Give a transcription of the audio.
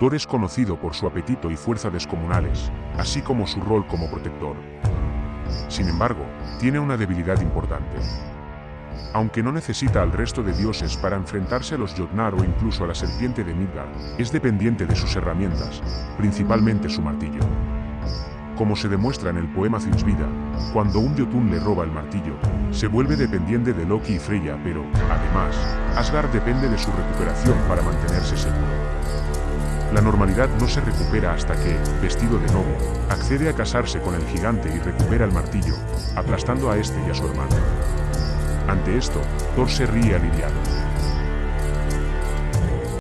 Thor es conocido por su apetito y fuerza descomunales, así como su rol como protector. Sin embargo, tiene una debilidad importante. Aunque no necesita al resto de dioses para enfrentarse a los Jotnar o incluso a la serpiente de Midgard, es dependiente de sus herramientas, principalmente su martillo. Como se demuestra en el poema Finsvida, cuando un Jotun le roba el martillo, se vuelve dependiente de Loki y Freya, pero, además, Asgard depende de su recuperación para mantenerse seguro. La normalidad no se recupera hasta que, vestido de novio, accede a casarse con el gigante y recupera el martillo, aplastando a este y a su hermano. Ante esto, Thor se ríe aliviado.